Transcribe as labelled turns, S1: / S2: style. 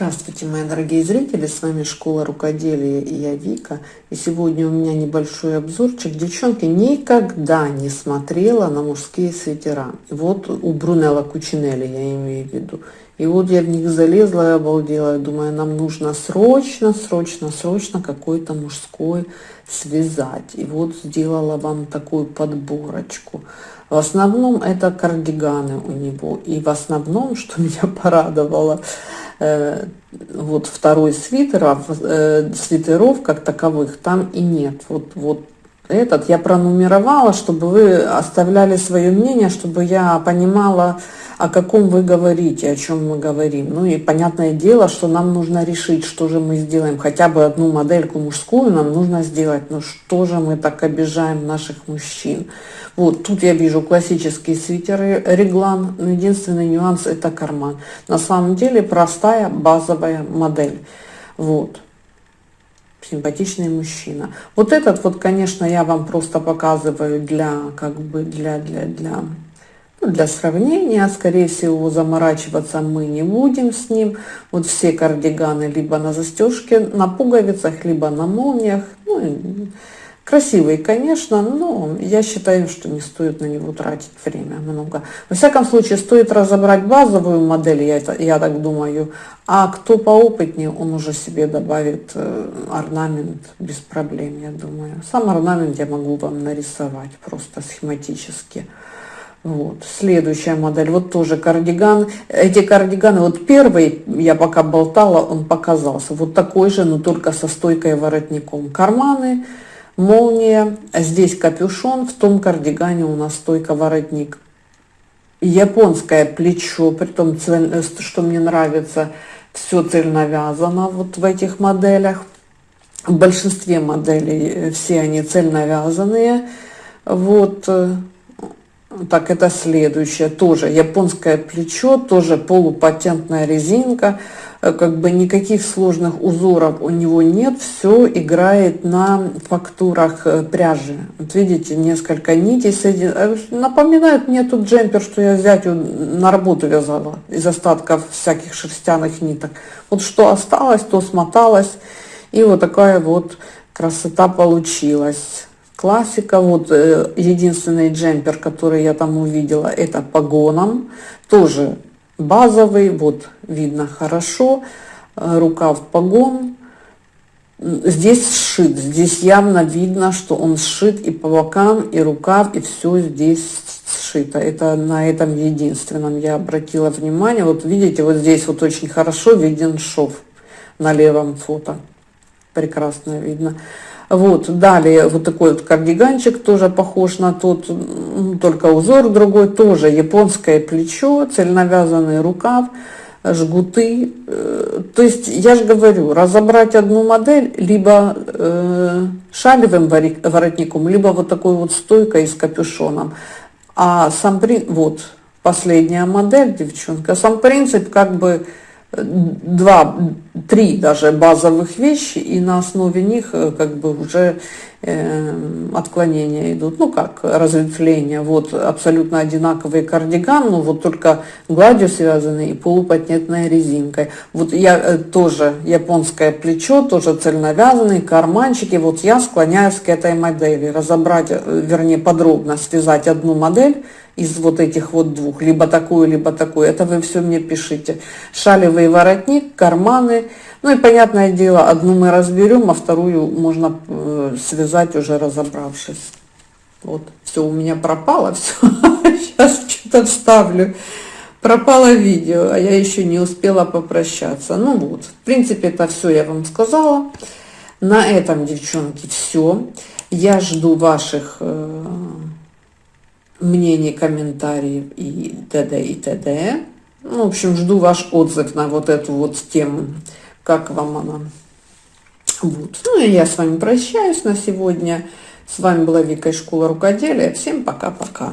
S1: Здравствуйте, мои дорогие зрители, с вами Школа Рукоделия и я Вика. И сегодня у меня небольшой обзорчик. Девчонки, никогда не смотрела на мужские свитера. Вот у Брунелла Кучинелли я имею в виду. И вот я в них залезла и обалдела. Думаю, нам нужно срочно, срочно, срочно какой-то мужской связать. И вот сделала вам такую подборочку. В основном это кардиганы у него. И в основном, что меня порадовало, вот второй свитер, а э, свитеров как таковых там и нет. Вот, вот этот я пронумеровала, чтобы вы оставляли свое мнение, чтобы я понимала, о каком вы говорите, о чем мы говорим. Ну и понятное дело, что нам нужно решить, что же мы сделаем. Хотя бы одну модельку мужскую нам нужно сделать. Но что же мы так обижаем наших мужчин? Вот тут я вижу классические свитеры реглан. Но единственный нюанс это карман. На самом деле простая базовая модель. Вот симпатичный мужчина. Вот этот вот, конечно, я вам просто показываю для, как бы, для, для, для для сравнения, скорее всего, заморачиваться мы не будем с ним. Вот все кардиганы либо на застежке, на пуговицах, либо на молниях. Ну, красивый, конечно, но я считаю, что не стоит на него тратить время много. Во всяком случае, стоит разобрать базовую модель, я, это, я так думаю, а кто поопытнее, он уже себе добавит э, орнамент без проблем, я думаю. Сам орнамент я могу вам нарисовать просто схематически. Вот. Следующая модель, вот тоже кардиган. Эти кардиганы, вот первый, я пока болтала, он показался. Вот такой же, но только со стойкой воротником. Карманы, молния, здесь капюшон, в том кардигане у нас стойка воротник. Японское плечо, при том, э, что мне нравится, все цельновязано вот в этих моделях. В большинстве моделей э, все они цельновязанные. Вот э, так, это следующее. Тоже японское плечо, тоже полупатентная резинка. Э, как бы никаких сложных узоров у него нет. Все играет на фактурах э, пряжи. Вот видите, несколько нитей. Э, напоминает мне тут джемпер, что я взять на работу вязала из остатков всяких шерстяных ниток. Вот что осталось, то смоталось. И вот такая вот красота получилась классика. Вот э, единственный джемпер, который я там увидела, это погоном. Тоже базовый, вот видно хорошо. Э, рукав погон. Здесь сшит, здесь явно видно, что он сшит и по бокам, и рукав, и все здесь сшито. Это на этом единственном я обратила внимание. Вот видите, вот здесь вот очень хорошо виден шов на левом фото. Прекрасно видно. Вот, далее вот такой вот кардиганчик, тоже похож на тот, только узор другой, тоже японское плечо, цельновязанный рукав, жгуты. Э, то есть, я же говорю, разобрать одну модель либо э, шалевым воротником, либо вот такой вот стойкой с капюшоном. А сам, вот, последняя модель, девчонка, сам принцип как бы два, три даже базовых вещи, и на основе них э, как бы уже э, отклонения идут, ну как разветвления. Вот абсолютно одинаковый кардиган, но вот только гладью связанный и полупатентной резинкой. Вот я э, тоже японское плечо, тоже цельновязанный, карманчики. Вот я склоняюсь к этой модели, разобрать, э, вернее подробно связать одну модель из вот этих вот двух, либо такую, либо такую. Это вы все мне пишите. Шалевый воротник, карманы. Ну и понятное дело, одну мы разберем, а вторую можно э, связать уже разобравшись. Вот, все у меня пропало, все. Сейчас что-то вставлю. Пропало видео, а я еще не успела попрощаться. Ну вот, в принципе, это все я вам сказала. На этом, девчонки, все. Я жду ваших... Мнений, комментариев и т.д. и т.д. Ну, в общем, жду ваш отзыв на вот эту вот тему, как вам она. Вот. Ну и я с вами прощаюсь на сегодня. С вами была Вика из Школа Рукоделия. Всем пока-пока.